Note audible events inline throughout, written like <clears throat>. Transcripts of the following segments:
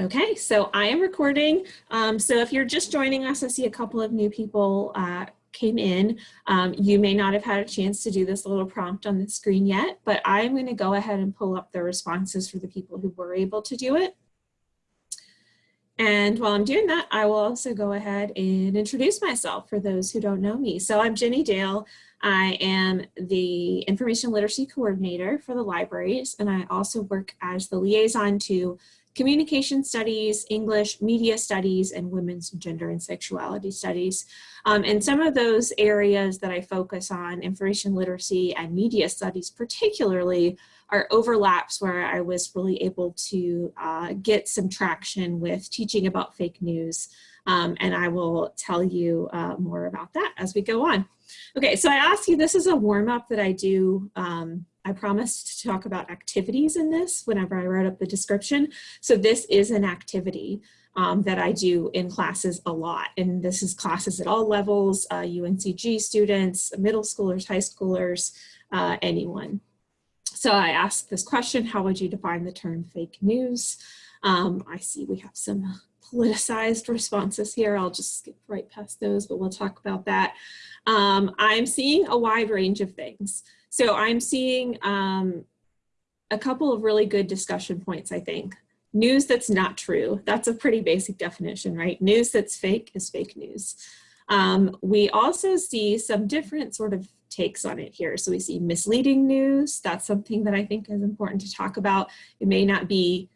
Okay, so I am recording. Um, so if you're just joining us, I see a couple of new people uh, came in. Um, you may not have had a chance to do this little prompt on the screen yet, but I'm going to go ahead and pull up the responses for the people who were able to do it. And while I'm doing that, I will also go ahead and introduce myself for those who don't know me. So I'm Jenny Dale. I am the Information Literacy Coordinator for the libraries, and I also work as the liaison to communication studies, English, media studies, and women's gender and sexuality studies. Um, and some of those areas that I focus on, information literacy and media studies particularly, are overlaps where I was really able to uh, get some traction with teaching about fake news. Um, and I will tell you uh, more about that as we go on. Okay, so I asked you, this is a warm up that I do um, I promised to talk about activities in this whenever I wrote up the description. So this is an activity um, that I do in classes a lot. And this is classes at all levels, uh, UNCG students, middle schoolers, high schoolers, uh, anyone. So I asked this question, how would you define the term fake news? Um, I see we have some politicized responses here. I'll just skip right past those, but we'll talk about that. Um, I'm seeing a wide range of things. So I'm seeing um, a couple of really good discussion points, I think. News that's not true, that's a pretty basic definition, right? News that's fake is fake news. Um, we also see some different sort of takes on it here. So we see misleading news. That's something that I think is important to talk about. It may not be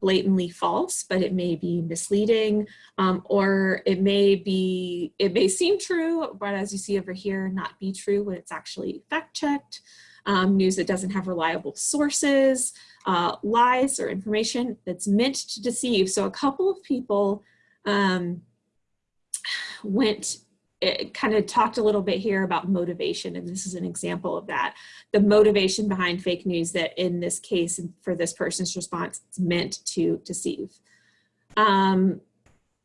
blatantly false, but it may be misleading, um, or it may be, it may seem true, but as you see over here, not be true when it's actually fact checked. Um, news that doesn't have reliable sources, uh, lies or information that's meant to deceive. So a couple of people um, went it kind of talked a little bit here about motivation, and this is an example of that. The motivation behind fake news that in this case, for this person's response, it's meant to deceive. Um,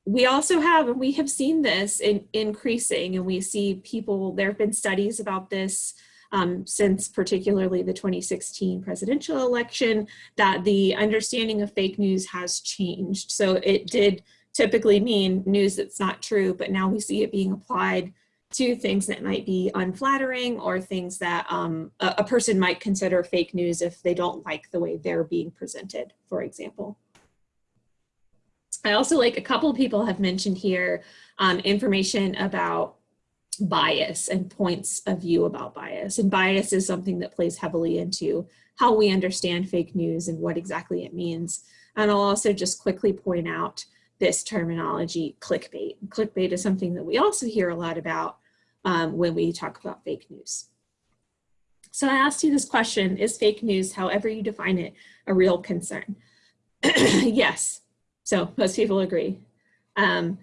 we also have, and we have seen this in, increasing, and we see people, there have been studies about this um, since particularly the 2016 presidential election, that the understanding of fake news has changed. So it did typically mean news that's not true, but now we see it being applied to things that might be unflattering or things that um, a, a, person might consider fake news if they don't like the way they're being presented, for example. I also like a couple people have mentioned here um, information about bias and points of view about bias. And bias is something that plays heavily into how we understand fake news and what exactly it means. And I'll also just quickly point out this terminology clickbait. Clickbait is something that we also hear a lot about um, when we talk about fake news. So I asked you this question, is fake news, however you define it, a real concern? <clears throat> yes, so most people agree. Um,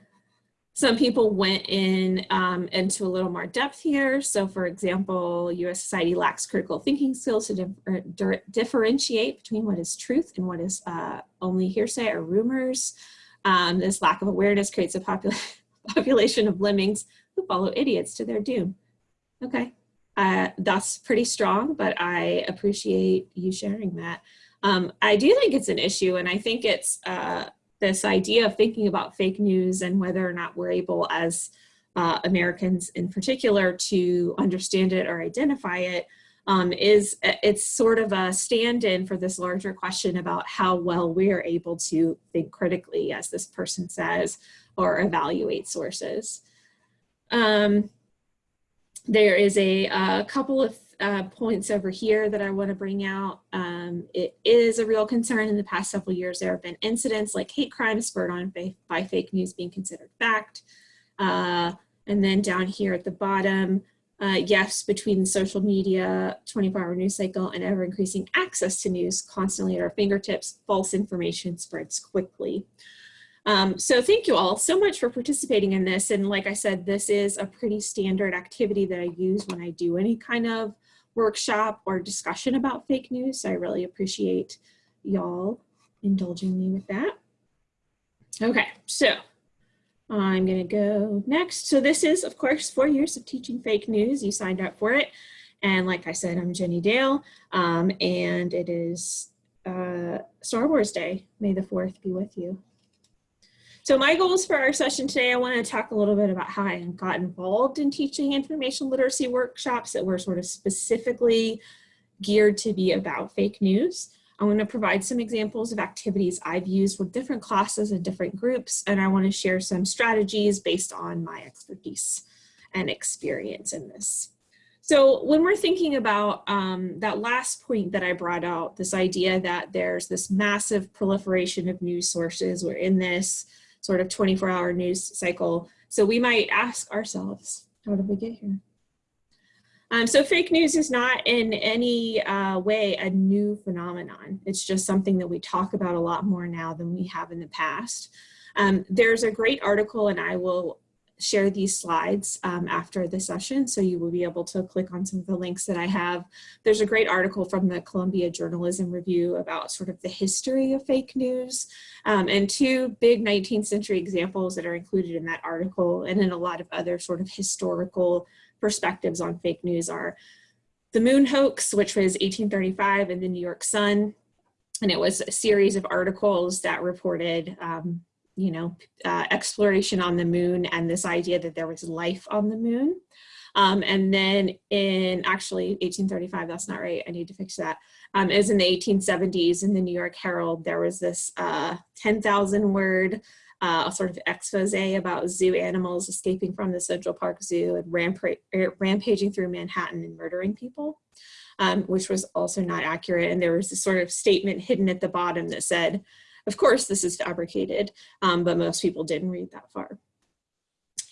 some people went in um, into a little more depth here. So for example, US society lacks critical thinking skills to differentiate between what is truth and what is uh, only hearsay or rumors. Um, this lack of awareness creates a popula <laughs> population of lemmings who follow idiots to their doom. Okay, uh, that's pretty strong, but I appreciate you sharing that. Um, I do think it's an issue, and I think it's uh, this idea of thinking about fake news and whether or not we're able as uh, Americans in particular to understand it or identify it um, is it's sort of a stand-in for this larger question about how well we're able to think critically, as this person says, or evaluate sources. Um, there is a, a couple of uh, points over here that I want to bring out. Um, it is a real concern in the past several years. There have been incidents like hate crimes spurred on by, by fake news being considered fact. Uh, and then down here at the bottom, uh, yes, between social media, 24 hour news cycle, and ever increasing access to news constantly at our fingertips, false information spreads quickly. Um, so thank you all so much for participating in this. And like I said, this is a pretty standard activity that I use when I do any kind of workshop or discussion about fake news. So I really appreciate y'all indulging me with that. Okay, so I'm going to go next. So this is, of course, four years of teaching fake news. You signed up for it. And like I said, I'm Jenny Dale, um, and it is uh, Star Wars Day. May the 4th be with you. So my goals for our session today, I want to talk a little bit about how I got involved in teaching information literacy workshops that were sort of specifically geared to be about fake news. I'm going to provide some examples of activities I've used with different classes and different groups, and I want to share some strategies based on my expertise and experience in this. So when we're thinking about um, that last point that I brought out, this idea that there's this massive proliferation of news sources, we're in this sort of 24 hour news cycle. So we might ask ourselves, how did we get here? Um, so fake news is not in any uh, way a new phenomenon. It's just something that we talk about a lot more now than we have in the past. Um, there's a great article and I will share these slides um, after the session, so you will be able to click on some of the links that I have. There's a great article from the Columbia Journalism Review about sort of the history of fake news, um, and two big 19th century examples that are included in that article, and in a lot of other sort of historical perspectives on fake news are the moon hoax, which was 1835 in the New York Sun, and it was a series of articles that reported um, you know, uh, exploration on the moon and this idea that there was life on the moon. Um, and then in actually 1835, that's not right, I need to fix that. Um, is in the 1870s in the New York Herald, there was this uh, 10,000 word uh, sort of expose about zoo animals escaping from the Central Park Zoo and rampa er, rampaging through Manhattan and murdering people, um, which was also not accurate. And there was this sort of statement hidden at the bottom that said, of course, this is fabricated, um, but most people didn't read that far.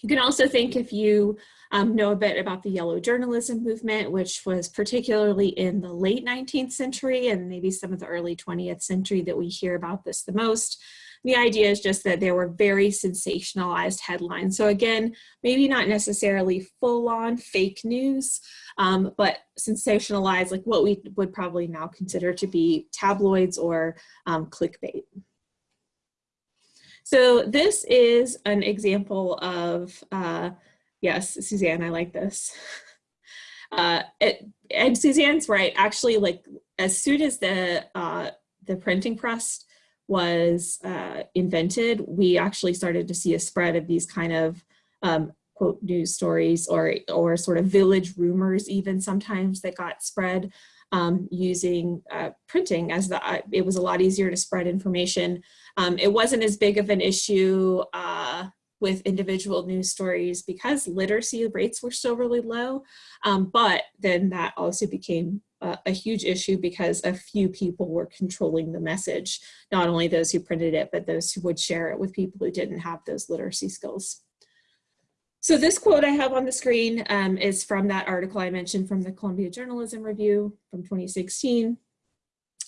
You can also think if you um, know a bit about the yellow journalism movement, which was particularly in the late 19th century and maybe some of the early 20th century that we hear about this the most. The idea is just that there were very sensationalized headlines. So again, maybe not necessarily full on fake news, um, but sensationalized like what we would probably now consider to be tabloids or um, clickbait. So this is an example of, uh, yes, Suzanne, I like this. <laughs> Uh, it, and Suzanne's right, actually like as soon as the, uh, the printing press was uh, invented, we actually started to see a spread of these kind of um, quote news stories or, or sort of village rumors even sometimes that got spread um, using uh, printing as the, uh, it was a lot easier to spread information. Um, it wasn't as big of an issue uh, with individual news stories because literacy rates were still really low, um, but then that also became a huge issue because a few people were controlling the message, not only those who printed it, but those who would share it with people who didn't have those literacy skills. So this quote I have on the screen um, is from that article I mentioned from the Columbia Journalism Review from 2016.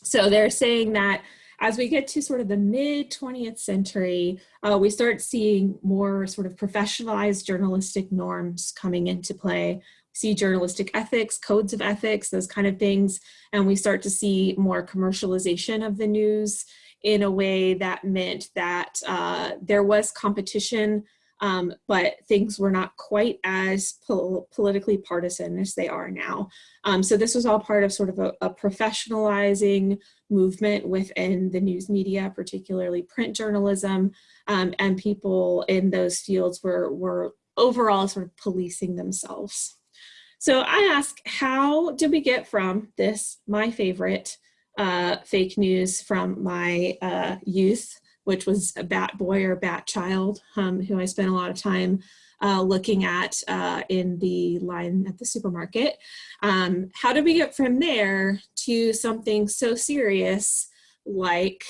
So they're saying that as we get to sort of the mid 20th century, uh, we start seeing more sort of professionalized journalistic norms coming into play see journalistic ethics, codes of ethics, those kind of things. And we start to see more commercialization of the news in a way that meant that uh, there was competition, um, but things were not quite as pol politically partisan as they are now. Um, so this was all part of sort of a, a professionalizing movement within the news media, particularly print journalism, um, and people in those fields were, were overall sort of policing themselves. So I ask, how did we get from this, my favorite, uh, fake news from my uh, youth, which was a bat boy or bat child, um, who I spent a lot of time uh, looking at uh, in the line at the supermarket. Um, how did we get from there to something so serious like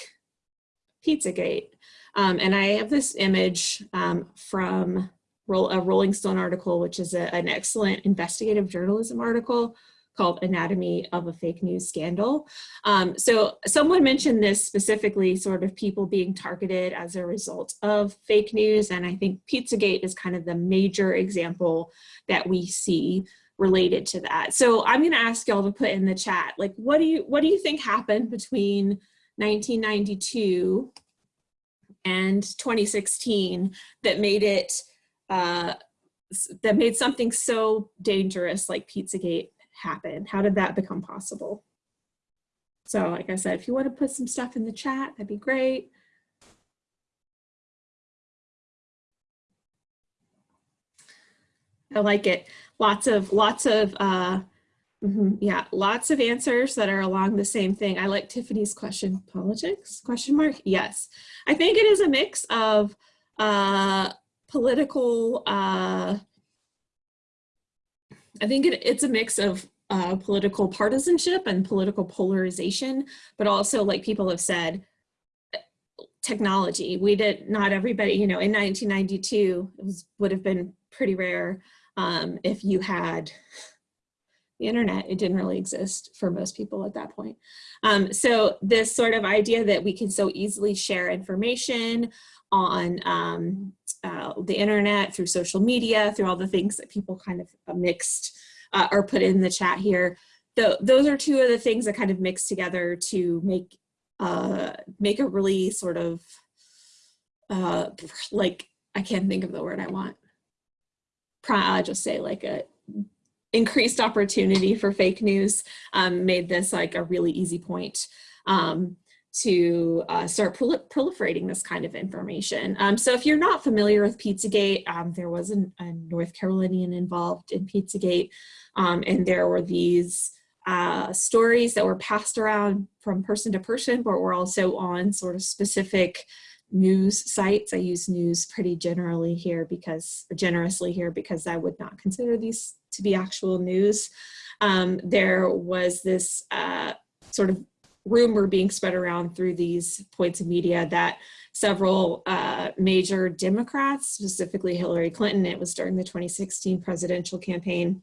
Pizzagate? Um, and I have this image um, from a Rolling Stone article, which is a, an excellent investigative journalism article called Anatomy of a Fake News Scandal. Um, so someone mentioned this specifically, sort of people being targeted as a result of fake news. And I think Pizzagate is kind of the major example that we see related to that. So I'm gonna ask y'all to put in the chat, like, what do you, what do you think happened between 1992 and 2016 that made it uh, that made something so dangerous like Pizzagate happen? How did that become possible? So like I said, if you want to put some stuff in the chat, that'd be great. I like it. Lots of, lots of, uh, mm -hmm, yeah, lots of answers that are along the same thing. I like Tiffany's question, politics, question mark, yes. I think it is a mix of uh, political, uh, I think it, it's a mix of uh, political partisanship and political polarization, but also like people have said, technology. We did not everybody, you know, in 1992, it was, would have been pretty rare um, if you had the internet. It didn't really exist for most people at that point. Um, so this sort of idea that we can so easily share information on um, uh, the internet, through social media, through all the things that people kind of mixed uh, or put in the chat here. The, those are two of the things that kind of mix together to make uh, make a really sort of uh, <laughs> like I can't think of the word I want. I'll just say like a increased opportunity for fake news um, made this like a really easy point um, to uh, start prol proliferating this kind of information. Um, so if you're not familiar with Pizzagate, um, there was an, a North Carolinian involved in Pizzagate, um, and there were these uh, stories that were passed around from person to person, but were also on sort of specific news sites. I use news pretty generally here because, generously here because I would not consider these to be actual news. Um, there was this uh, sort of rumor being spread around through these points of media that several uh, major Democrats, specifically Hillary Clinton, it was during the 2016 presidential campaign,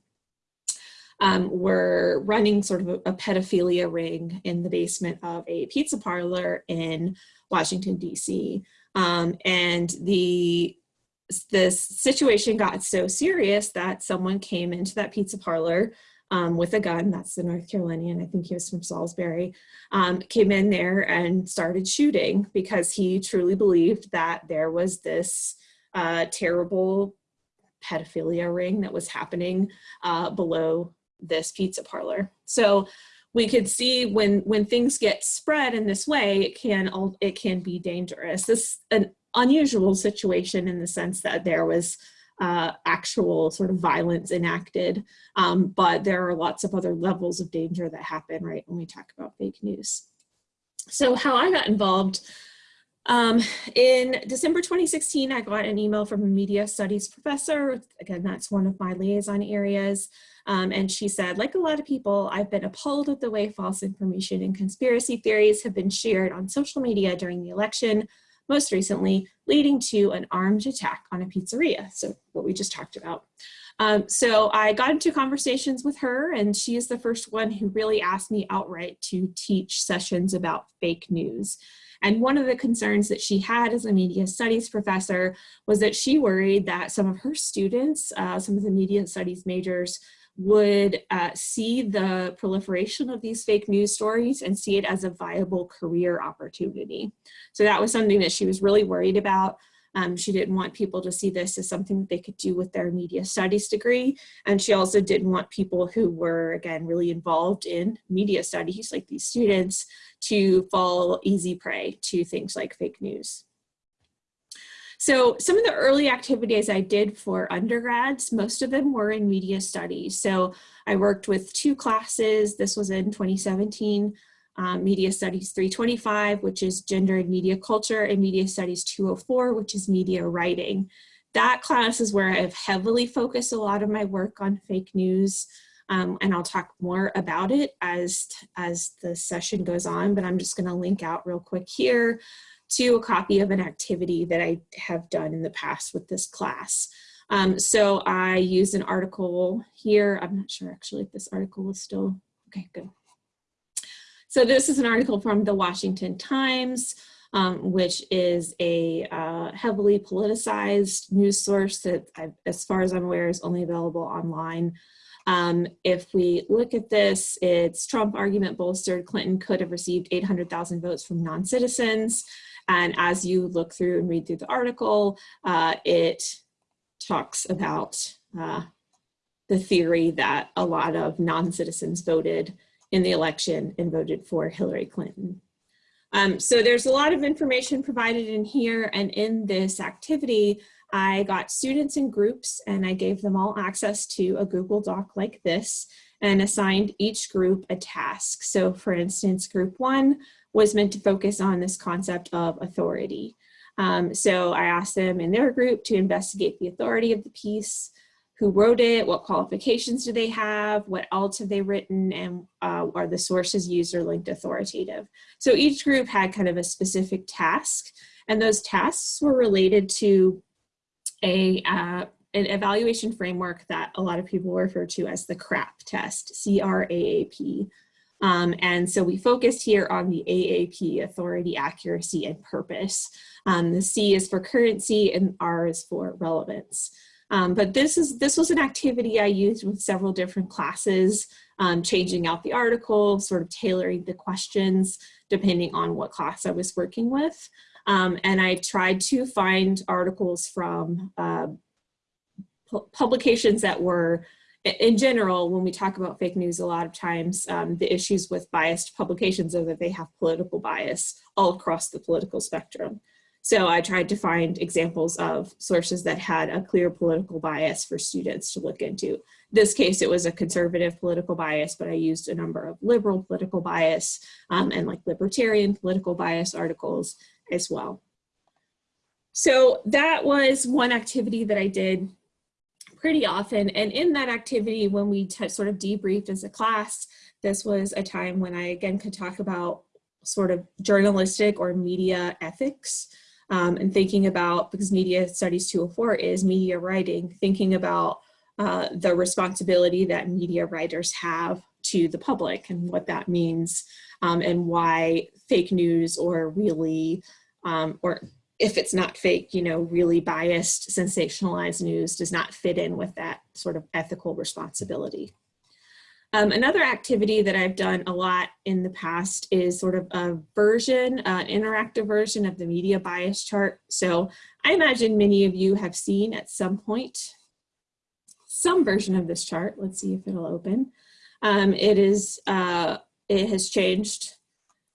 um, were running sort of a, a, pedophilia ring in the basement of a pizza parlor in Washington, DC. Um, and the this situation got so serious that someone came into that pizza parlor um, with a gun, that's the North Carolinian, I think he was from Salisbury, um, came in there and started shooting because he truly believed that there was this uh, terrible pedophilia ring that was happening uh, below this pizza parlor. So we could see when when things get spread in this way, it can it can be dangerous. This an unusual situation in the sense that there was uh, actual sort of violence enacted, um, but there are lots of other levels of danger that happen right when we talk about fake news. So how I got involved um, in December 2016, I got an email from a media studies professor. Again, that's one of my liaison areas. Um, and she said, like a lot of people, I've been appalled at the way false information and conspiracy theories have been shared on social media during the election, most recently leading to an armed attack on a pizzeria. So what we just talked about. Um, so I got into conversations with her and she is the first one who really asked me outright to teach sessions about fake news. And one of the concerns that she had as a media studies professor was that she worried that some of her students, uh, some of the media studies majors, would uh, see the proliferation of these fake news stories and see it as a viable career opportunity. So that was something that she was really worried about. Um, she didn't want people to see this as something that they could do with their media studies degree. And she also didn't want people who were, again, really involved in media studies, like these students, to fall easy prey to things like fake news. So some of the early activities I did for undergrads, most of them were in media studies. So I worked with two classes. This was in 2017 um, Media Studies 325, which is Gender and Media Culture, and Media Studies 204, which is Media Writing. That class is where I've heavily focused a lot of my work on fake news, um, and I'll talk more about it as, as the session goes on, but I'm just gonna link out real quick here to a copy of an activity that I have done in the past with this class. Um, so I use an article here. I'm not sure actually if this article is still, okay, good. So this is an article from the Washington Times, um, which is a uh, heavily politicized news source that, I, as far as I'm aware, is only available online. Um, if we look at this, it's Trump argument bolstered, Clinton could have received 800,000 votes from non-citizens. And as you look through and read through the article, uh, it talks about uh, the theory that a lot of non-citizens voted in the election and voted for Hillary Clinton. Um, so there's a lot of information provided in here and in this activity, I got students in groups and I gave them all access to a Google Doc like this and assigned each group a task. So for instance, group one was meant to focus on this concept of authority. Um, so I asked them in their group to investigate the authority of the piece, who wrote it, what qualifications do they have, what else have they written, and uh, are the sources used or linked authoritative. So each group had kind of a specific task, and those tasks were related to a uh, an evaluation framework that a lot of people refer to as the CRAAP test, C-R-A-A-P. Um, and so we focused here on the AAP, authority, accuracy, and purpose. Um, the C is for currency and R is for relevance. Um, but this is this was an activity I used with several different classes, um, changing out the article, sort of tailoring the questions depending on what class I was working with. Um, and I tried to find articles from uh, publications that were in general, when we talk about fake news, a lot of times um, the issues with biased publications are that they have political bias all across the political spectrum. So I tried to find examples of sources that had a clear political bias for students to look into. this case, it was a conservative political bias, but I used a number of liberal political bias um, and like libertarian political bias articles as well. So that was one activity that I did pretty often. And in that activity, when we sort of debriefed as a class, this was a time when I again could talk about sort of journalistic or media ethics um, and thinking about, because Media Studies 204 is media writing, thinking about uh, the responsibility that media writers have to the public and what that means um, and why fake news or really, um, or if it's not fake, you know, really biased, sensationalized news does not fit in with that sort of ethical responsibility. Um, another activity that I've done a lot in the past is sort of a version, uh, interactive version of the media bias chart. So I imagine many of you have seen at some point some version of this chart. Let's see if it'll open. Um, it is, uh, it has changed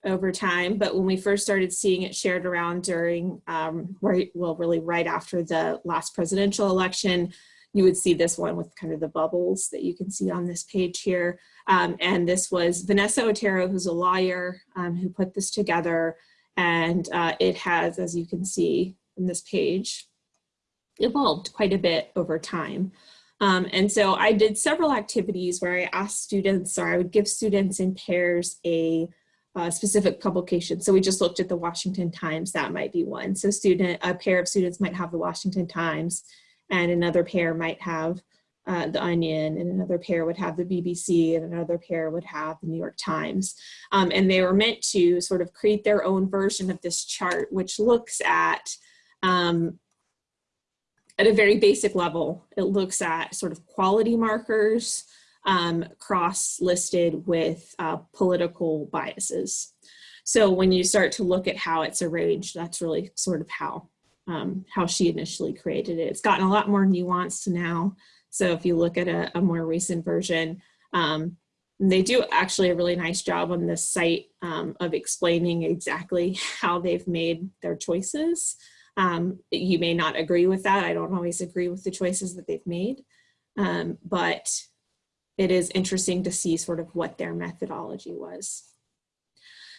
over time, but when we first started seeing it shared around during, um, right, well, really right after the last presidential election, you would see this one with kind of the bubbles that you can see on this page here. Um, and this was Vanessa Otero, who's a lawyer, um, who put this together. And uh, it has, as you can see in this page, evolved quite a bit over time. Um, and so I did several activities where I asked students, or I would give students in pairs a uh, specific publication. So we just looked at the Washington Times, that might be one. So student, a pair of students might have the Washington Times and another pair might have uh, the Onion, and another pair would have the BBC, and another pair would have the New York Times. Um, and they were meant to sort of create their own version of this chart, which looks at, um, at a very basic level, it looks at sort of quality markers um, cross-listed with uh, political biases. So when you start to look at how it's arranged, that's really sort of how um, how she initially created it. It's gotten a lot more nuanced now. So if you look at a, a more recent version, um, they do actually a really nice job on this site um, of explaining exactly how they've made their choices. Um, you may not agree with that. I don't always agree with the choices that they've made, um, but it is interesting to see sort of what their methodology was.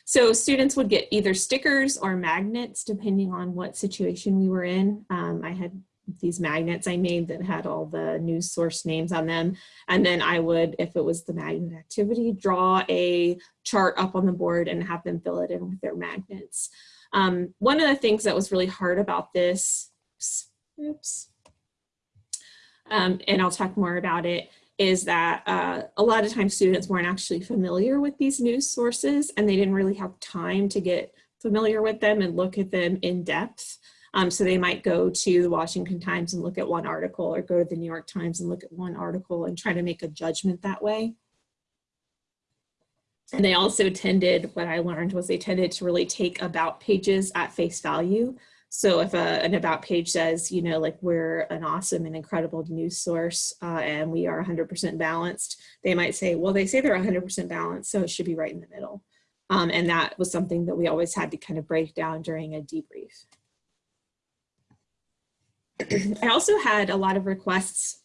So students would get either stickers or magnets depending on what situation we were in. Um, I had these magnets I made that had all the news source names on them. And then I would, if it was the magnet activity, draw a chart up on the board and have them fill it in with their magnets. Um, one of the things that was really hard about this, oops, um, and I'll talk more about it, is that uh, a lot of times students weren't actually familiar with these news sources and they didn't really have time to get familiar with them and look at them in depth. Um, so they might go to the Washington Times and look at one article or go to the New York Times and look at one article and try to make a judgment that way. And they also tended, what I learned was they tended to really take about pages at face value. So if a, an about page says, you know, like we're an awesome and incredible news source uh, and we are 100% balanced, they might say, well, they say they're 100% balanced, so it should be right in the middle. Um, and that was something that we always had to kind of break down during a debrief. I also had a lot of requests,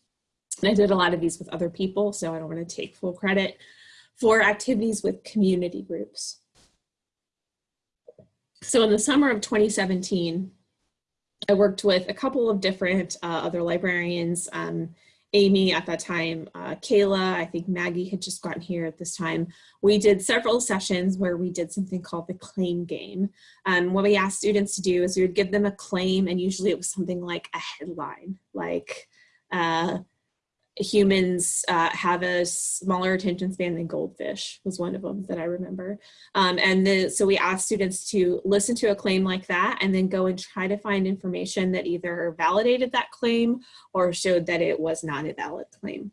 and I did a lot of these with other people, so I don't want to take full credit, for activities with community groups. So in the summer of 2017, I worked with a couple of different uh, other librarians, um, Amy at that time, uh, Kayla, I think Maggie had just gotten here at this time. We did several sessions where we did something called the claim game. Um, what we asked students to do is we would give them a claim and usually it was something like a headline, like uh, humans uh, have a smaller attention span than goldfish was one of them that I remember. Um, and the, so we asked students to listen to a claim like that and then go and try to find information that either validated that claim or showed that it was not a valid claim.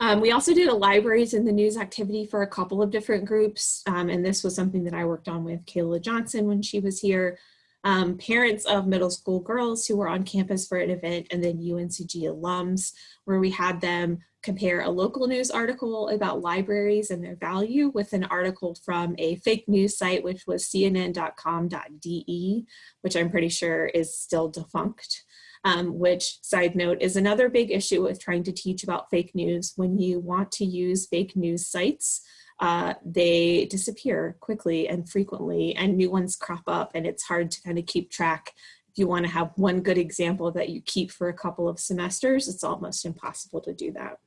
Um, we also did a libraries in the news activity for a couple of different groups. Um, and this was something that I worked on with Kayla Johnson when she was here um, parents of middle school girls who were on campus for an event and then UNCG alums where we had them compare a local news article about libraries and their value with an article from a fake news site which was cnn.com.de which I'm pretty sure is still defunct. Um, which side note is another big issue with trying to teach about fake news when you want to use fake news sites uh, they disappear quickly and frequently and new ones crop up and it's hard to kind of keep track. If you want to have one good example that you keep for a couple of semesters, it's almost impossible to do that.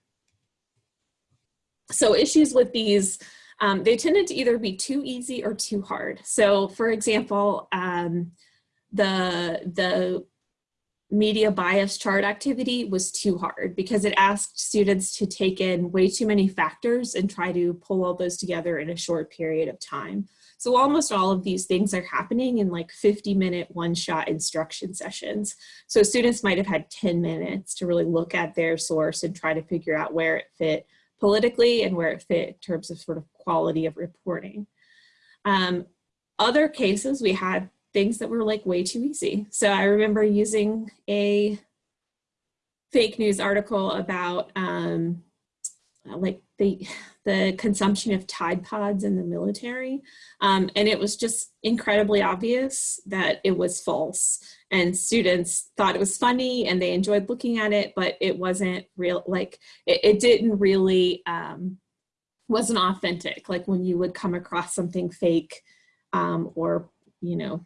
So issues with these, um, they tended to either be too easy or too hard. So for example, um, the, the media bias chart activity was too hard because it asked students to take in way too many factors and try to pull all those together in a short period of time. So almost all of these things are happening in like 50 minute one shot instruction sessions. So students might have had 10 minutes to really look at their source and try to figure out where it fit politically and where it fit in terms of sort of quality of reporting. Um, other cases, we had things that were like way too easy. So I remember using a fake news article about um, like the, the consumption of Tide Pods in the military. Um, and it was just incredibly obvious that it was false. And students thought it was funny and they enjoyed looking at it, but it wasn't real, like it, it didn't really, um, wasn't authentic. Like when you would come across something fake um, or, you know,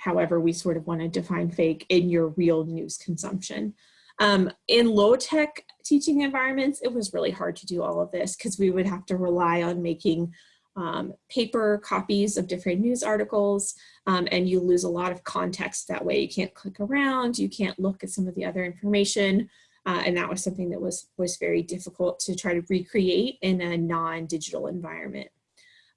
however we sort of want to define fake in your real news consumption. Um, in low tech teaching environments, it was really hard to do all of this because we would have to rely on making um, paper copies of different news articles um, and you lose a lot of context that way. You can't click around, you can't look at some of the other information. Uh, and that was something that was, was very difficult to try to recreate in a non-digital environment.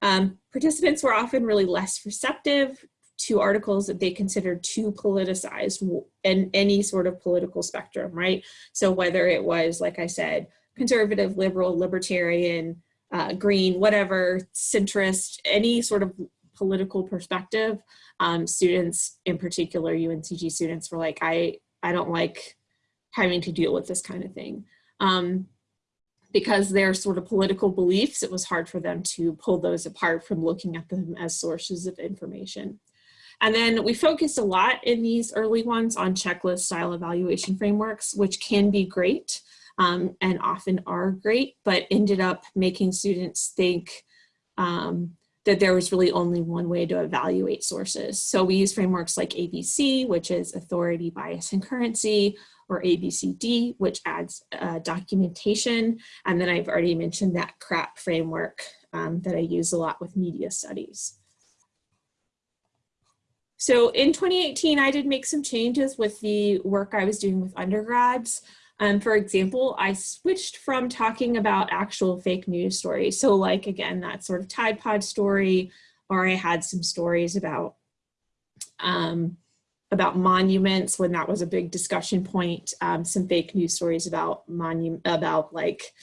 Um, participants were often really less receptive to articles that they considered too politicized in any sort of political spectrum, right? So whether it was, like I said, conservative, liberal, libertarian, uh, green, whatever, centrist, any sort of political perspective, um, students, in particular UNCG students, were like, I, I don't like having to deal with this kind of thing. Um, because their sort of political beliefs, it was hard for them to pull those apart from looking at them as sources of information. And then we focused a lot in these early ones on checklist style evaluation frameworks, which can be great um, and often are great, but ended up making students think um, that there was really only one way to evaluate sources. So we use frameworks like ABC, which is authority, bias, and currency, or ABCD, which adds uh, documentation. And then I've already mentioned that CRAAP framework um, that I use a lot with media studies. So in 2018, I did make some changes with the work I was doing with undergrads. Um, for example, I switched from talking about actual fake news stories. So like, again, that sort of Tide Pod story, or I had some stories about um, about monuments when that was a big discussion point, um, some fake news stories about about like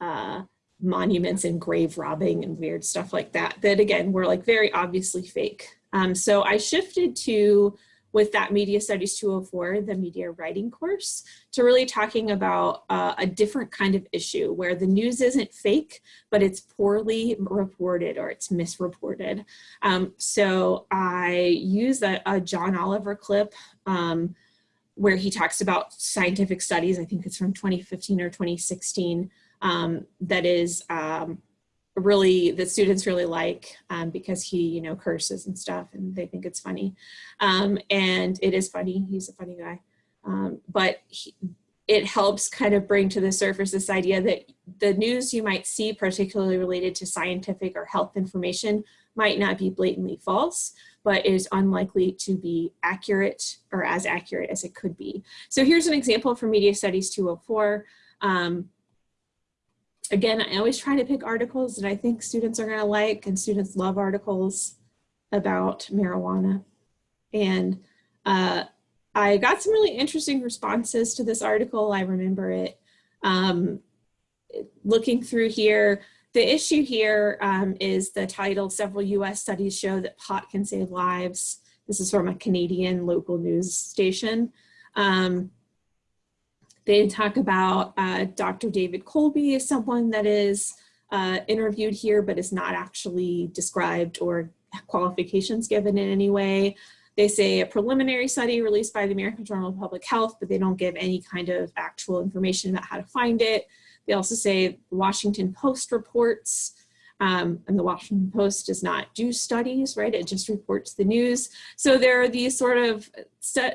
uh, monuments and grave robbing and weird stuff like that, that again, were like very obviously fake. Um, so I shifted to, with that Media Studies 204, the media writing course, to really talking about uh, a different kind of issue where the news isn't fake, but it's poorly reported or it's misreported. Um, so I use a, a, John Oliver clip um, where he talks about scientific studies. I think it's from 2015 or 2016 um, that is um, really that students really like um, because he you know curses and stuff and they think it's funny. Um, and it is funny. He's a funny guy. Um, but he, it helps kind of bring to the surface this idea that the news you might see particularly related to scientific or health information might not be blatantly false but is unlikely to be accurate or as accurate as it could be. So here's an example from media studies 204 um, again, I always try to pick articles that I think students are gonna like and students love articles about marijuana. And uh, I got some really interesting responses to this article. I remember it. Um, looking through here, the issue here um, is the title, several US studies show that pot can save lives. This is from a Canadian local news station. Um, they talk about uh, Dr. David Colby as someone that is uh, interviewed here, but is not actually described or qualifications given in any way. They say a preliminary study released by the American Journal of Public Health, but they don't give any kind of actual information about how to find it. They also say Washington Post reports um, and the Washington Post does not do studies, right? It just reports the news. So there are these sort of,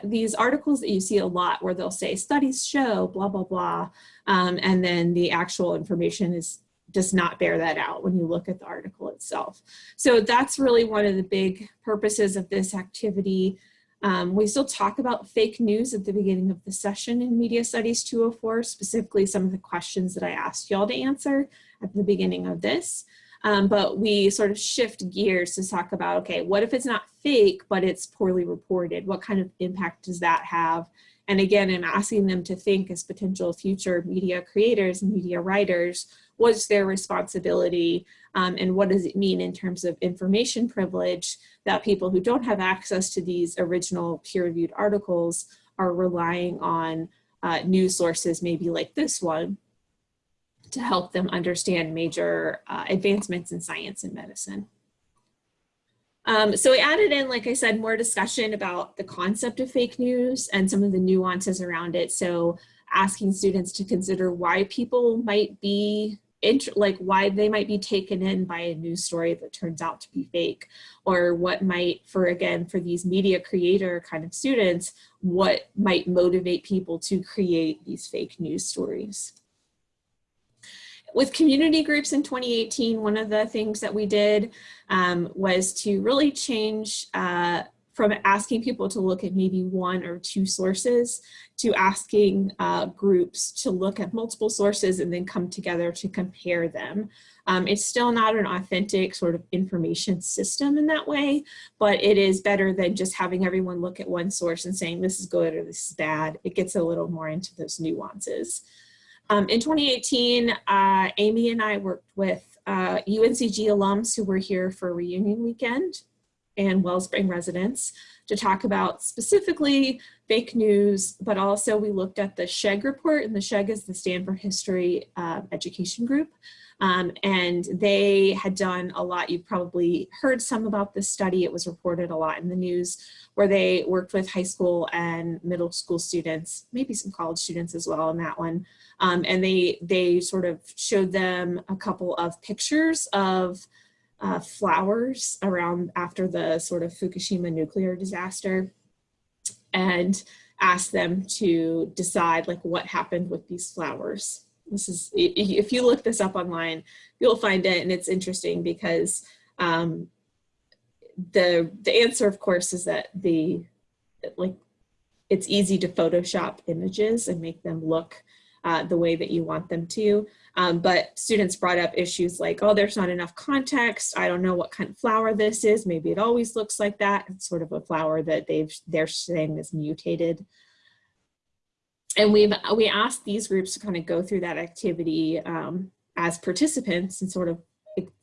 these articles that you see a lot where they'll say studies show blah, blah, blah. Um, and then the actual information is does not bear that out when you look at the article itself. So that's really one of the big purposes of this activity. Um, we still talk about fake news at the beginning of the session in Media Studies 204, specifically some of the questions that I asked y'all to answer at the beginning of this. Um, but we sort of shift gears to talk about, okay, what if it's not fake, but it's poorly reported? What kind of impact does that have? And again, I'm asking them to think as potential future media creators and media writers, what's their responsibility um, and what does it mean in terms of information privilege that people who don't have access to these original peer-reviewed articles are relying on uh, news sources maybe like this one to help them understand major uh, advancements in science and medicine. Um, so we added in, like I said, more discussion about the concept of fake news and some of the nuances around it. So asking students to consider why people might be like why they might be taken in by a news story that turns out to be fake or what might for again for these media creator kind of students what might motivate people to create these fake news stories with community groups in 2018, one of the things that we did um, was to really change uh, from asking people to look at maybe one or two sources to asking uh, groups to look at multiple sources and then come together to compare them. Um, it's still not an authentic sort of information system in that way, but it is better than just having everyone look at one source and saying this is good or this is bad. It gets a little more into those nuances. Um, in 2018, uh, Amy and I worked with uh, UNCG alums who were here for reunion weekend and Wellspring residents to talk about specifically fake news, but also we looked at the SHEG report, and the SHEG is the Stanford History uh, Education Group. Um, and they had done a lot, you've probably heard some about this study, it was reported a lot in the news, where they worked with high school and middle school students, maybe some college students as well in that one, um, and they, they sort of showed them a couple of pictures of uh, flowers around after the sort of Fukushima nuclear disaster and asked them to decide like what happened with these flowers. This is, if you look this up online, you'll find it and it's interesting because um, the, the answer of course is that the, like, it's easy to Photoshop images and make them look uh, the way that you want them to. Um, but students brought up issues like, oh, there's not enough context. I don't know what kind of flower this is. Maybe it always looks like that. It's sort of a flower that they've, they're saying is mutated. And we've, we asked these groups to kind of go through that activity um, as participants and sort of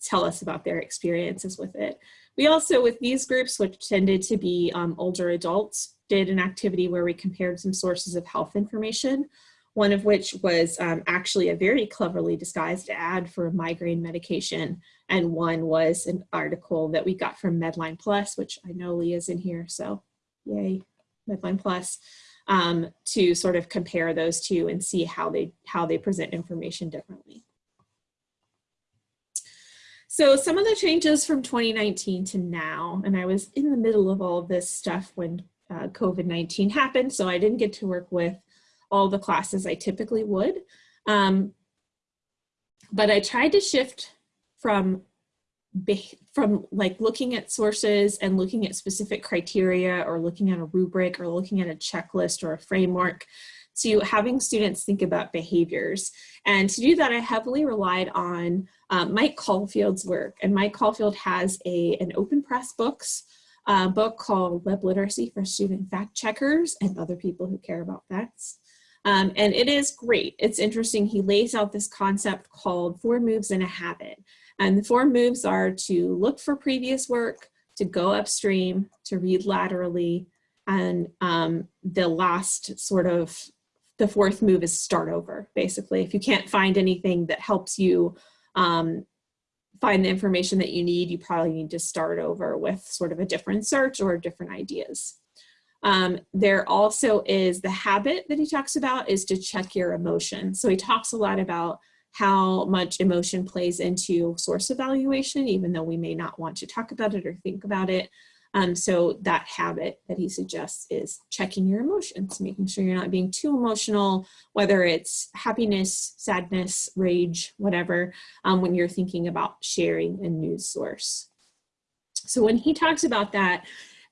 tell us about their experiences with it. We also, with these groups, which tended to be um, older adults, did an activity where we compared some sources of health information one of which was um, actually a very cleverly disguised ad for a migraine medication. And one was an article that we got from Medline Plus, which I know Leah's in here, so yay, Medline Plus. Um, to sort of compare those two and see how they, how they present information differently. So some of the changes from 2019 to now, and I was in the middle of all of this stuff when uh, COVID-19 happened, so I didn't get to work with all the classes I typically would. Um, but I tried to shift from from like looking at sources and looking at specific criteria or looking at a rubric or looking at a checklist or a framework to having students think about behaviors. And to do that, I heavily relied on um, Mike Caulfield's work. And Mike Caulfield has a, an open press books uh, book called Web Literacy for Student Fact Checkers and other people who care about facts. Um, and it is great. It's interesting. He lays out this concept called four moves in a habit. And the four moves are to look for previous work, to go upstream, to read laterally, and um, the last sort of the fourth move is start over, basically. If you can't find anything that helps you um, find the information that you need, you probably need to start over with sort of a different search or different ideas. Um, there also is the habit that he talks about is to check your emotion. So he talks a lot about how much emotion plays into source evaluation, even though we may not want to talk about it or think about it. Um, so that habit that he suggests is checking your emotions, making sure you're not being too emotional, whether it's happiness, sadness, rage, whatever, um, when you're thinking about sharing a news source. So when he talks about that,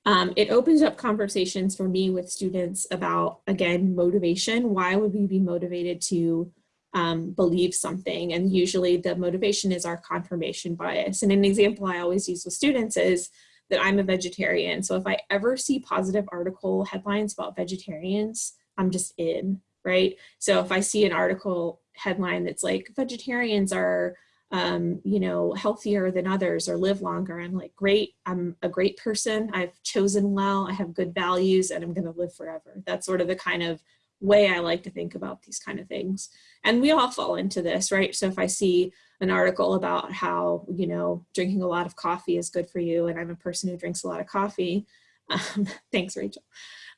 um, it opens up conversations for me with students about, again, motivation. Why would we be motivated to um, believe something? And usually the motivation is our confirmation bias. And an example I always use with students is, that I'm a vegetarian. So if I ever see positive article headlines about vegetarians, I'm just in, right? So if I see an article headline that's like vegetarians are, um, you know, healthier than others or live longer, I'm like, great, I'm a great person. I've chosen well, I have good values and I'm gonna live forever. That's sort of the kind of way I like to think about these kind of things. And we all fall into this, right? So if I see an article about how, you know, drinking a lot of coffee is good for you. And I'm a person who drinks a lot of coffee. <laughs> Um, thanks, Rachel.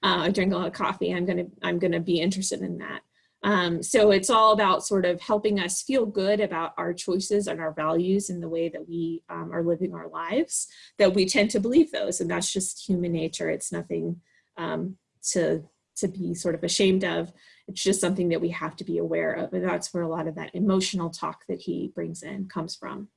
Uh, I drink a lot of coffee. I'm to, I'm to be interested in that. Um, so it's all about sort of helping us feel good about our choices and our values and the way that we um, are living our lives, that we tend to believe those. And that's just human nature. It's nothing um, to, to be sort of ashamed of. It's just something that we have to be aware of. And that's where a lot of that emotional talk that he brings in comes from.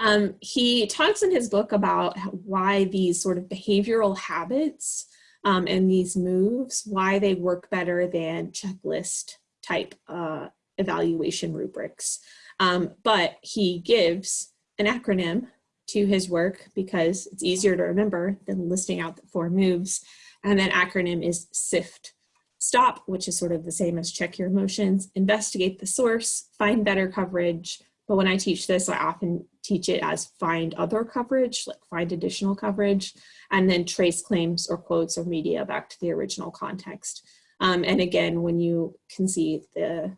Um, he talks in his book about why these sort of behavioral habits um, and these moves, why they work better than checklist type uh, evaluation rubrics. Um, but he gives an acronym to his work because it's easier to remember than listing out the four moves. And that acronym is SIFT. Stop, which is sort of the same as check your emotions, investigate the source, find better coverage. But when I teach this, I often teach it as find other coverage, like find additional coverage, and then trace claims or quotes or media back to the original context. Um, and again, when you can see the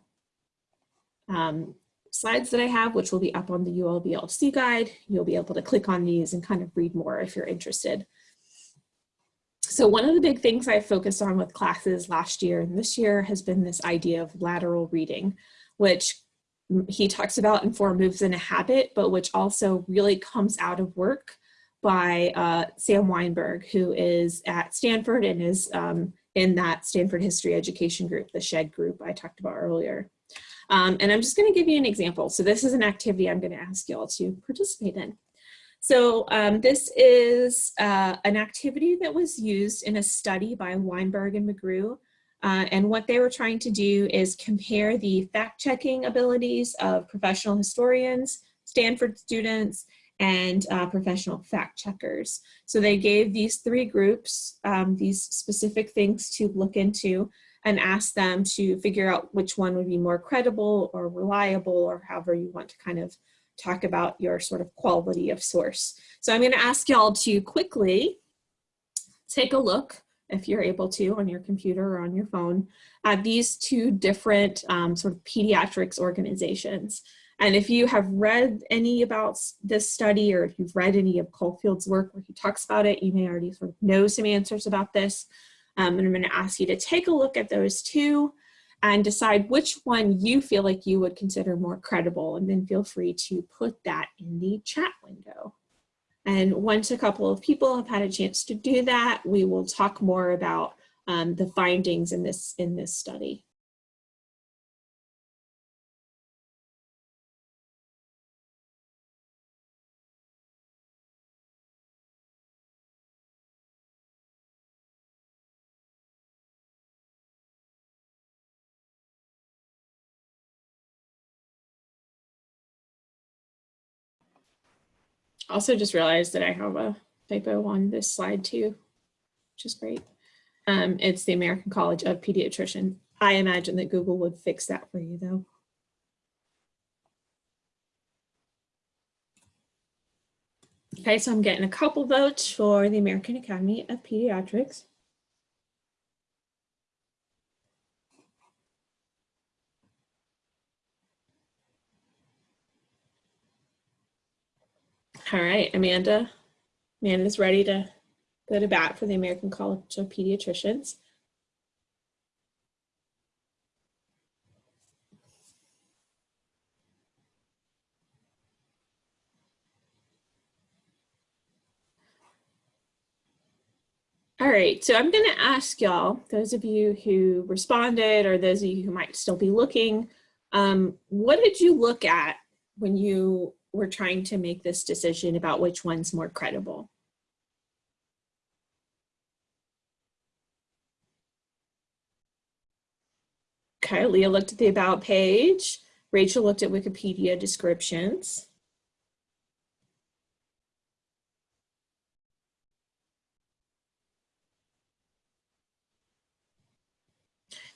um, slides that I have, which will be up on the ULBLC guide, you'll be able to click on these and kind of read more if you're interested. So one of the big things I focused on with classes last year and this year has been this idea of lateral reading, which he talks about in Four Moves in a Habit, but which also really comes out of work by uh, Sam Wineburg, who is at Stanford and is um, in that Stanford History Education group, the SHED group I talked about earlier. Um, and I'm just gonna give you an example. So this is an activity I'm gonna ask y'all to participate in. So um, this is uh, an activity that was used in a study by Wineburg and McGrew. Uh, and what they were trying to do is compare the fact-checking abilities of professional historians, Stanford students, and uh, professional fact checkers. So they gave these three groups um, these specific things to look into and asked them to figure out which one would be more credible or reliable or however you want to kind of talk about your sort of quality of source. So I'm going to ask y'all to quickly take a look, if you're able to, on your computer or on your phone, at these two different um, sort of pediatrics organizations. And if you have read any about this study or if you've read any of Caulfield's work where he talks about it, you may already sort of know some answers about this. Um, and I'm gonna ask you to take a look at those two and decide which one you feel like you would consider more credible and then feel free to put that in the chat window. And once a couple of people have had a chance to do that, we will talk more about um, the findings in this, in this study. Also just realized that I have a typo on this slide too, which is great. Um, it's the American College of Pediatricians. I imagine that Google would fix that for you though. Okay, so I'm getting a couple votes for the American Academy of Pediatrics. All right, Amanda. Amanda's ready to go to bat for the American College of Pediatricians. All right, so I'm going to ask y'all, those of you who responded or those of you who might still be looking, um, what did you look at when you we're trying to make this decision about which one's more credible. Okay, Leah looked at the about page. Rachel looked at Wikipedia descriptions.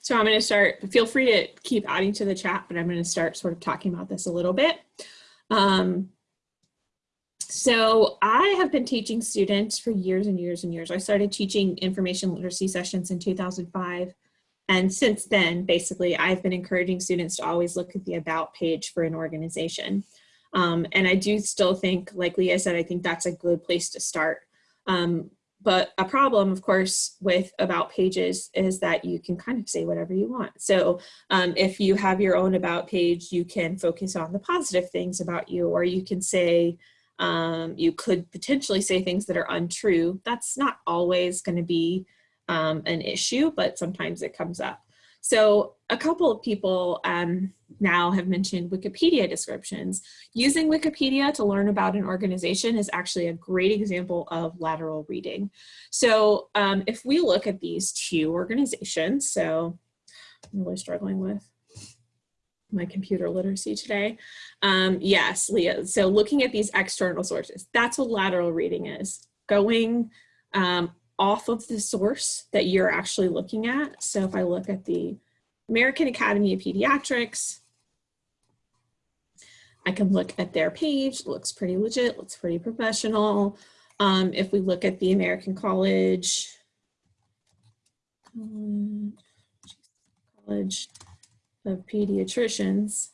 So I'm going to start, feel free to keep adding to the chat, but I'm going to start sort of talking about this a little bit. Um, so I have been teaching students for years and years and years. I started teaching information literacy sessions in 2005. And since then, basically, I've been encouraging students to always look at the about page for an organization. Um, and I do still think, like Leah said, I think that's a good place to start. Um, but a problem, of course, with about pages is that you can kind of say whatever you want. So um, if you have your own about page, you can focus on the positive things about you, or you can say, um, you could potentially say things that are untrue. That's not always going to be um, an issue, but sometimes it comes up. So a couple of people um, now have mentioned Wikipedia descriptions. Using Wikipedia to learn about an organization is actually a great example of lateral reading. So um, if we look at these two organizations, so I'm really struggling with my computer literacy today. Um, yes, Leah, so looking at these external sources, that's what lateral reading is, going um, off of the source that you're actually looking at. So if I look at the American Academy of Pediatrics, I can look at their page, looks pretty legit, looks pretty professional. Um, if we look at the American College, College of Pediatricians,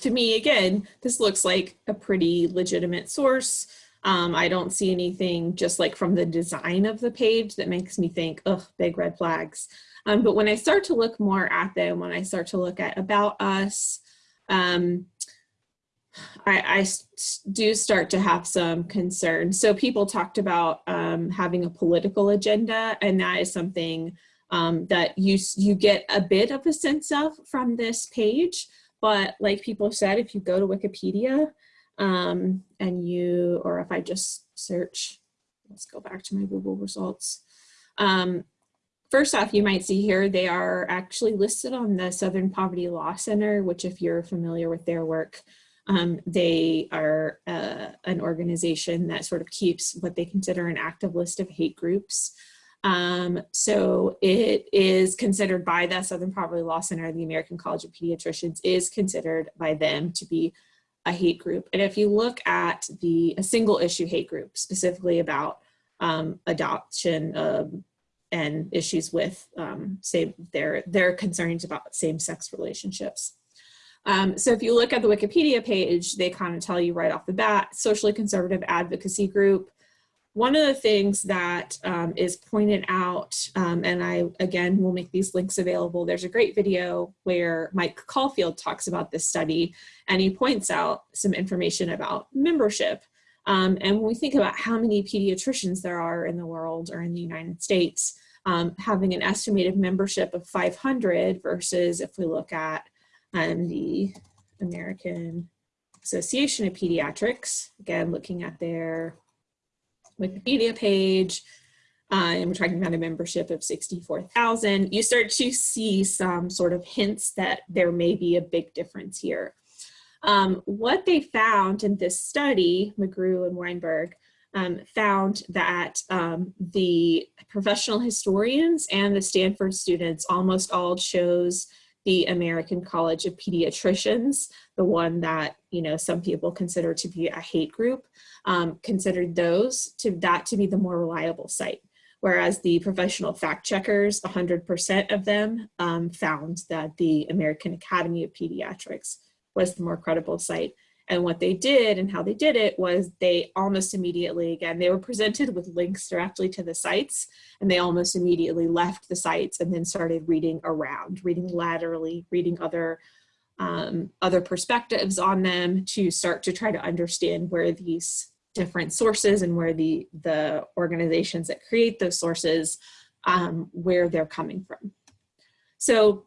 to me, again, this looks like a pretty legitimate source. Um, I don't see anything just like from the design of the page that makes me think, ugh, big red flags. Um, but when I start to look more at them, when I start to look at about us, um, I, I, do start to have some concern. So people talked about um, having a political agenda, and that is something um, that you, you get a bit of a sense of from this page. But like people said, if you go to Wikipedia um, and you, or if I just search, let's go back to my Google results. Um, first off, you might see here, they are actually listed on the Southern Poverty Law Center, which if you're familiar with their work, um, they are uh, an organization that sort of keeps what they consider an active list of hate groups. Um, so it is considered by the Southern Poverty Law Center, the American College of Pediatricians is considered by them to be a hate group. And if you look at the a single issue hate group, specifically about um, adoption um, and issues with um, say their, their concerns about same-sex relationships. Um, so if you look at the Wikipedia page, they kind of tell you right off the bat, socially conservative advocacy group, one of the things that um, is pointed out, um, and I, again, will make these links available, there's a great video where Mike Caulfield talks about this study, and he points out some information about membership. Um, and when we think about how many pediatricians there are in the world or in the United States, um, having an estimated membership of 500 versus if we look at um, the American Association of Pediatrics, again, looking at their Wikipedia page, uh, and we're talking about a membership of 64,000, you start to see some sort of hints that there may be a big difference here. Um, what they found in this study, McGrew and Wineburg, um, found that um, the professional historians and the Stanford students almost all chose the American College of Pediatricians, the one that you know some people consider to be a hate group, um, considered those to that to be the more reliable site. Whereas the professional fact checkers, 100% of them um, found that the American Academy of Pediatrics was the more credible site. And what they did and how they did it was they almost immediately, again, they were presented with links directly to the sites and they almost immediately left the sites and then started reading around, reading laterally, reading other um, other perspectives on them to start to try to understand where these different sources and where the, the organizations that create those sources, um, where they're coming from. So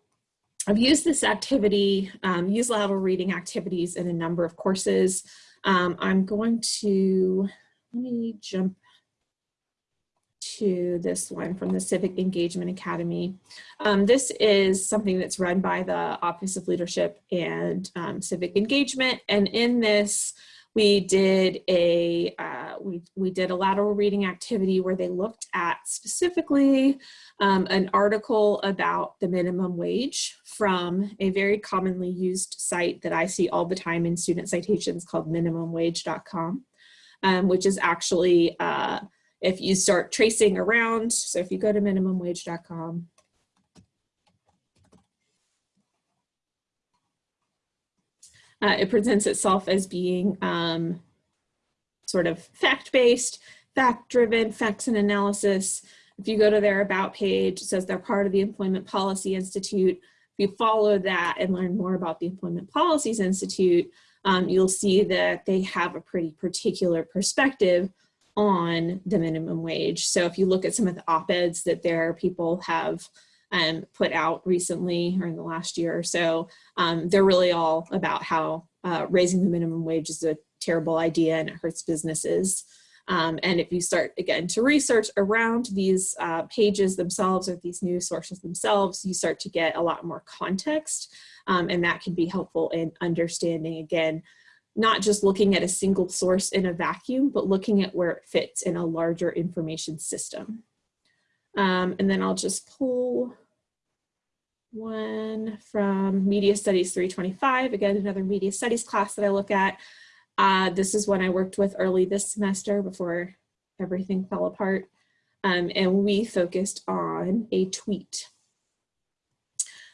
I've used this activity, um, use lateral reading activities in a number of courses. Um, I'm going to, let me jump to this one from the Civic Engagement Academy. Um, this is something that's run by the Office of Leadership and um, Civic Engagement. And in this, we did a uh, we, we did a lateral reading activity where they looked at specifically um, an article about the minimum wage from a very commonly used site that I see all the time in student citations called minimumwage.com, um, which is actually uh, if you start tracing around, so if you go to minimumwage.com, Uh, it presents itself as being um, sort of fact-based, fact-driven, facts and analysis. If you go to their about page, it says they're part of the Employment Policy Institute. If you follow that and learn more about the Employment Policies Institute, um, you'll see that they have a pretty particular perspective on the minimum wage. So if you look at some of the op-eds that their people have um, put out recently or in the last year or so, um, they're really all about how uh, raising the minimum wage is a terrible idea and it hurts businesses. Um, and if you start again to research around these uh, pages themselves or these news sources themselves, you start to get a lot more context um, and that can be helpful in understanding again not just looking at a single source in a vacuum, but looking at where it fits in a larger information system. Um, and then I'll just pull one from Media Studies 325, again, another Media Studies class that I look at. Uh, this is one I worked with early this semester before everything fell apart. Um, and we focused on a tweet.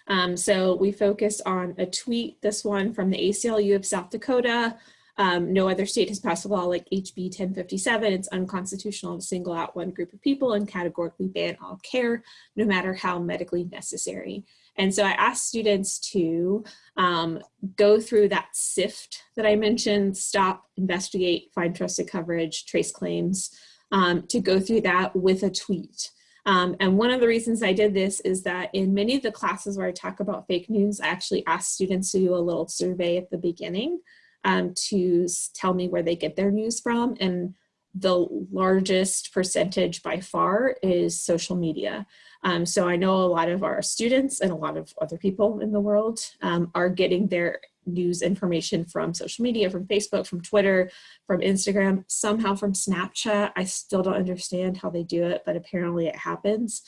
Um, so we focused on a tweet, this one from the ACLU of South Dakota. Um, no other state has passed a law like HB 1057. It's unconstitutional to single out one group of people and categorically ban all care, no matter how medically necessary. And so I asked students to um, go through that SIFT that I mentioned, stop, investigate, find trusted coverage, trace claims, um, to go through that with a tweet. Um, and one of the reasons I did this is that in many of the classes where I talk about fake news, I actually ask students to do a little survey at the beginning um, to tell me where they get their news from. And the largest percentage by far is social media. Um, so I know a lot of our students and a lot of other people in the world um, are getting their news information from social media, from Facebook, from Twitter, from Instagram, somehow from Snapchat. I still don't understand how they do it, but apparently it happens.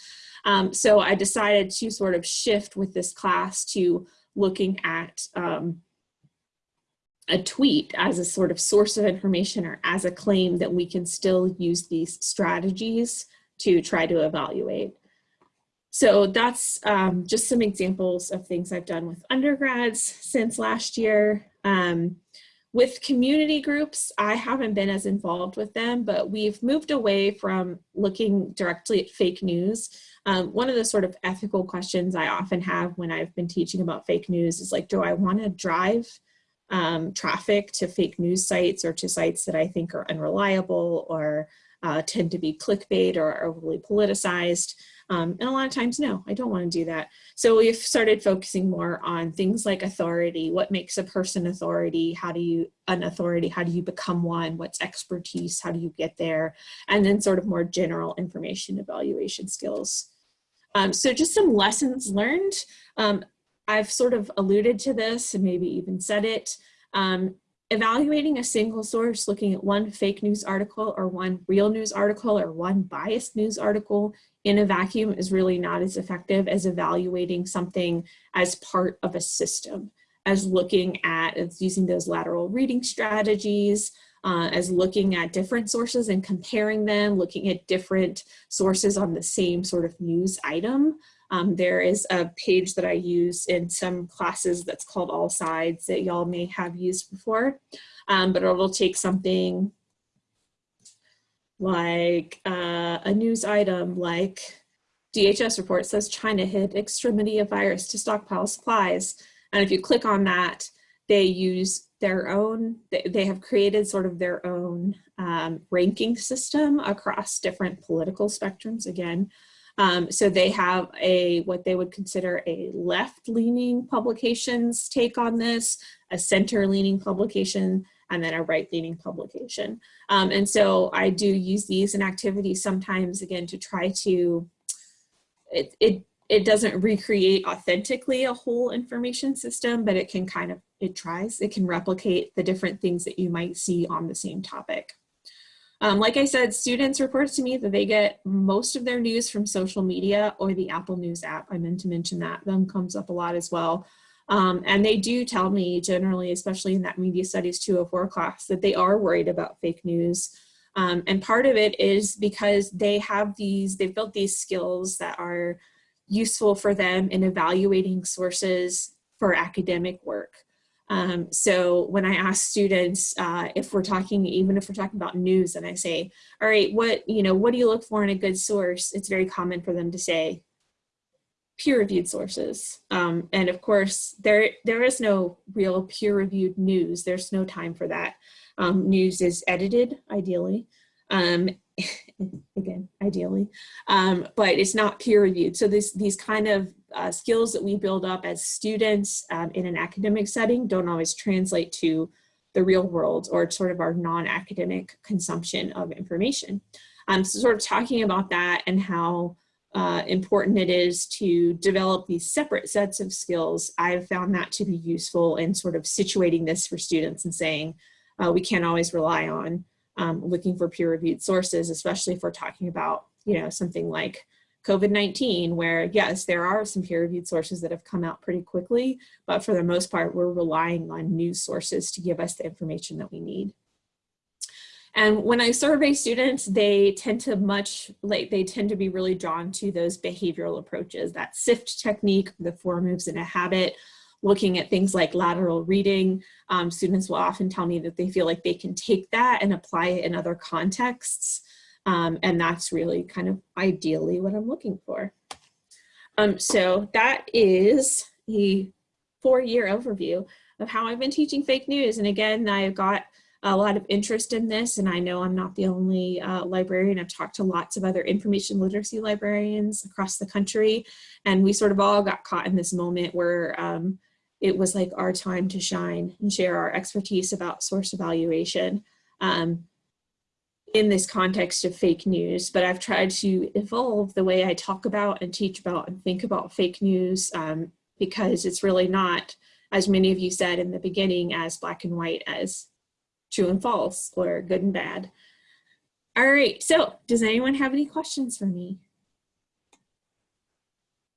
Um, so I decided to sort of shift with this class to looking at um, a tweet as a sort of source of information or as a claim that we can still use these strategies to try to evaluate. So that's um, just some examples of things I've done with undergrads since last year. Um, with community groups, I haven't been as involved with them, but we've moved away from looking directly at fake news. Um, one of the sort of ethical questions I often have when I've been teaching about fake news is like, do I want to drive um, traffic to fake news sites or to sites that I think are unreliable or uh, tend to be clickbait or overly politicized? Um, and a lot of times, no, I don't want to do that. So we've started focusing more on things like authority. What makes a person authority? How do you, an authority, how do you become one? What's expertise? How do you get there? And then sort of more general information evaluation skills. Um, so just some lessons learned. Um, I've sort of alluded to this and maybe even said it. Um, evaluating a single source, looking at one fake news article or one real news article or one biased news article in a vacuum is really not as effective as evaluating something as part of a system, as looking at, as using those lateral reading strategies, uh, as looking at different sources and comparing them, looking at different sources on the same sort of news item. Um, there is a page that I use in some classes that's called AllSides that y'all may have used before, um, but it'll take something like uh, a news item like DHS report says China hit extremity of virus to stockpile supplies. And if you click on that, they use their own, they have created sort of their own um, ranking system across different political spectrums again. Um, so they have a, what they would consider a left-leaning publications take on this, a center-leaning publication, and then a right-leaning publication. Um, and so I do use these in activities sometimes, again, to try to, it, it, it doesn't recreate authentically a whole information system, but it can kind of, it tries, it can replicate the different things that you might see on the same topic. Um, like I said, students report to me that they get most of their news from social media or the Apple News app. I meant to mention that, them comes up a lot as well. Um, and they do tell me generally, especially in that Media Studies 204 class, that they are worried about fake news. Um, and part of it is because they have these, they've built these skills that are useful for them in evaluating sources for academic work. Um, so when I ask students, uh, if we're talking, even if we're talking about news and I say, all right, what, you know, what do you look for in a good source? It's very common for them to say peer-reviewed sources. Um, and of course, there, there is no real peer-reviewed news. There's no time for that. Um, news is edited, ideally. Um, <laughs> again, ideally, um, but it's not peer-reviewed. So this, these kind of uh, skills that we build up as students um, in an academic setting don't always translate to the real world or sort of our non-academic consumption of information. Um, so sort of talking about that and how uh, important it is to develop these separate sets of skills, I've found that to be useful in sort of situating this for students and saying uh, we can't always rely on um, looking for peer-reviewed sources, especially if we're talking about you know something like COVID-19, where yes, there are some peer-reviewed sources that have come out pretty quickly, but for the most part, we're relying on news sources to give us the information that we need. And when I survey students, they tend to much like they tend to be really drawn to those behavioral approaches, that SIFT technique, the four moves in a habit, looking at things like lateral reading. Um, students will often tell me that they feel like they can take that and apply it in other contexts. Um, and that's really kind of ideally what I'm looking for. Um, so that is a four-year overview of how I've been teaching fake news. And again, I've got a lot of interest in this and I know I'm not the only uh, librarian. I've talked to lots of other information literacy librarians across the country and we sort of all got caught in this moment where um, it was like our time to shine and share our expertise about source evaluation um, in this context of fake news, but I've tried to evolve the way I talk about and teach about and think about fake news um, because it's really not, as many of you said in the beginning, as black and white as true and false or good and bad. All right, so does anyone have any questions for me?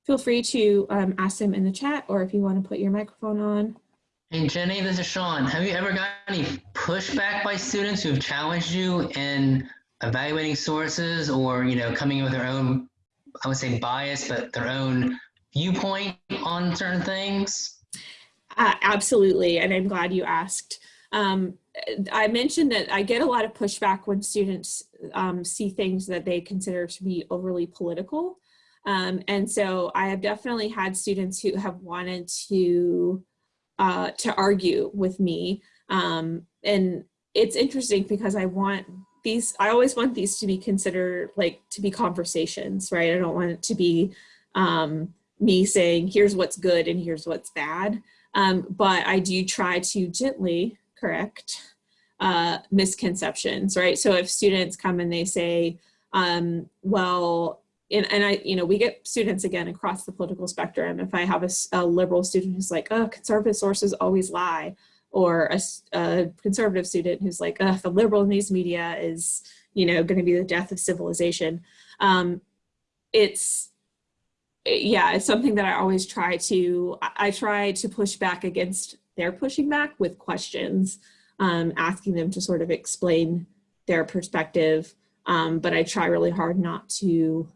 Feel free to um, ask them in the chat or if you want to put your microphone on. Hey Jenny, this is Sean. Have you ever got any pushback by students who've challenged you in evaluating sources or, you know, coming in with their own, I would say bias, but their own viewpoint on certain things? Uh, absolutely, and I'm glad you asked. um, I mentioned that I get a lot of pushback when students um, see things that they consider to be overly political. Um, and so I have definitely had students who have wanted to uh, to argue with me. Um, and it's interesting because I want these, I always want these to be considered like to be conversations, right? I don't want it to be um, me saying, here's what's good and here's what's bad. Um, but I do try to gently correct uh, misconceptions, right? So if students come and they say, um, well, and, and I, you know, we get students again across the political spectrum. If I have a, a liberal student who's like, oh, conservative sources always lie, or a, a conservative student who's like, oh, the liberal news media is, you know, going to be the death of civilization. Um, it's, yeah, it's something that I always try to, I try to push back against their pushing back with questions, um, asking them to sort of explain their perspective. Um, but I try really hard not to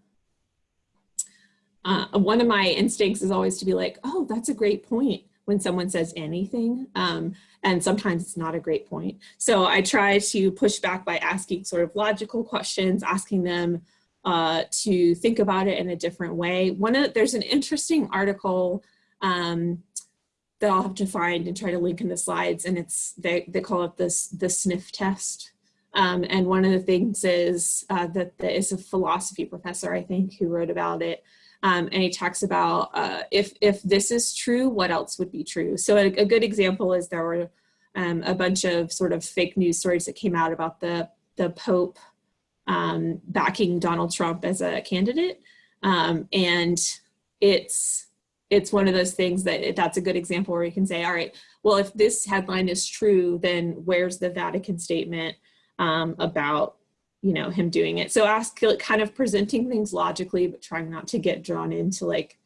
uh, one of my instincts is always to be like, oh, that's a great point when someone says anything. Um, and sometimes it's not a great point. So I try to push back by asking sort of logical questions, asking them uh, to think about it in a different way. One of, there's an interesting article um, that I'll have to find and try to link in the slides. And it's, they, they call it this, the sniff test. Um, and one of the things is uh, that there is a philosophy professor, I think, who wrote about it. Um, and he talks about uh, if, if this is true, what else would be true? So a, a good example is there were um, a bunch of sort of fake news stories that came out about the, the Pope um, backing Donald Trump as a candidate. Um, and it's, it's one of those things that that's a good example where you can say, all right, well, if this headline is true, then where's the Vatican statement um, about you know, him doing it. So ask like, kind of presenting things logically, but trying not to get drawn into like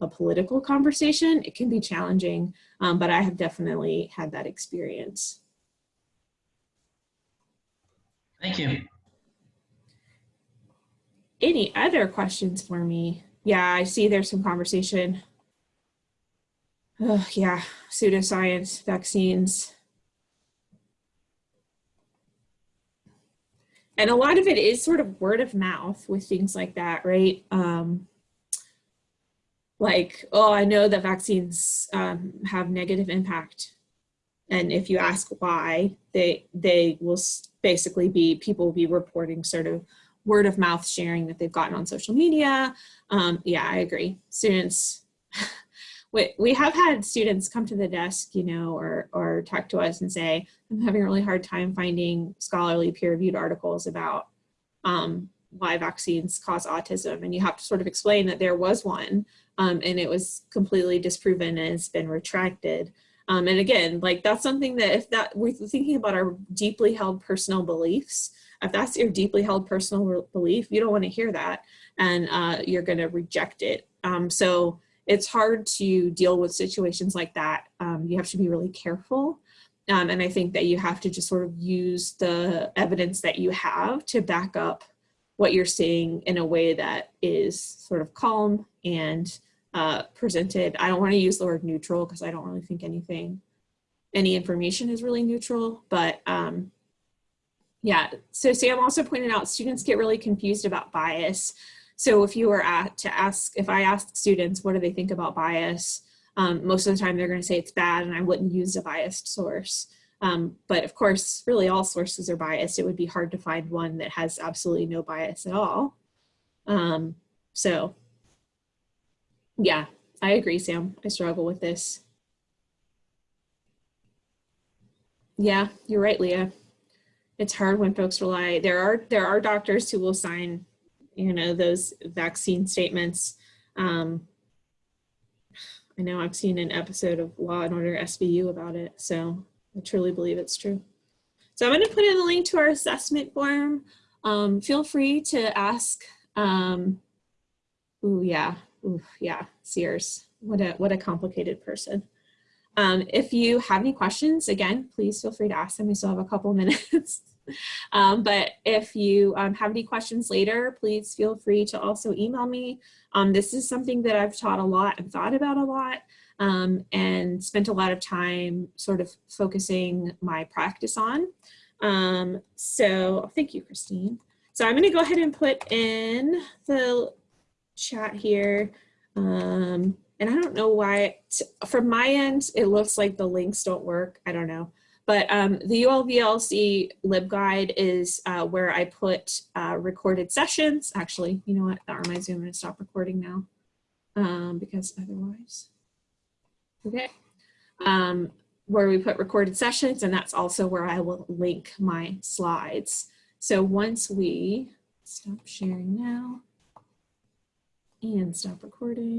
a political conversation. It can be challenging, um, but I have definitely had that experience. Thank you. Any other questions for me? Yeah, I see there's some conversation. Oh, yeah, pseudoscience, vaccines. And a lot of it is sort of word of mouth with things like that, right? Um, like, oh, I know that vaccines um, have negative impact. And if you ask why, they, they will basically be, people will be reporting sort of word of mouth sharing that they've gotten on social media. Um, yeah, I agree. Students, <laughs> we, we have had students come to the desk, you know, or, or talk to us and say, I'm having a really hard time finding scholarly peer-reviewed articles about um, why vaccines cause autism. And you have to sort of explain that there was one um, and it was completely disproven and it's been retracted. Um, and again, like that's something that if that we're thinking about our deeply held personal beliefs, if that's your deeply held personal belief, you don't want to hear that and uh, you're going to reject it. Um, so it's hard to deal with situations like that. Um, you have to be really careful. Um, and I think that you have to just sort of use the evidence that you have to back up what you're seeing in a way that is sort of calm and uh, presented. I don't want to use the word neutral because I don't really think anything, any information is really neutral, but um, yeah. So Sam also pointed out students get really confused about bias. So if you were at, to ask, if I ask students, what do they think about bias? Um, most of the time they're going to say it's bad and I wouldn't use a biased source. Um, but of course, really all sources are biased. It would be hard to find one that has absolutely no bias at all. Um, so yeah, I agree, Sam. I struggle with this. Yeah, you're right, Leah. It's hard when folks rely. There are there are doctors who will sign you know, those vaccine statements. Um, I know I've seen an episode of Law and Order SVU about it, so I truly believe it's true. So I'm going to put in a link to our assessment form. Um, feel free to ask. Um, ooh, yeah, ooh, yeah, Sears. What a what a complicated person. Um, if you have any questions, again, please feel free to ask them. We still have a couple <laughs> minutes. <laughs> um, but if you um, have any questions later, please feel free to also email me. Um, this is something that I've taught a lot and thought about a lot. um, and spent a lot of time sort of focusing my practice on. Um, so thank you, Christine. So I'm going to go ahead and put in the chat here. Um, and I don't know why, from my end, it looks like the links don't work. I don't know. But um, the ULVLC LibGuide is uh, where I put uh, recorded sessions. Actually, you know what? That reminds me, I'm to stop recording now um, because otherwise. Okay. Um, where we put recorded sessions, and that's also where I will link my slides. So once we stop sharing now and stop recording.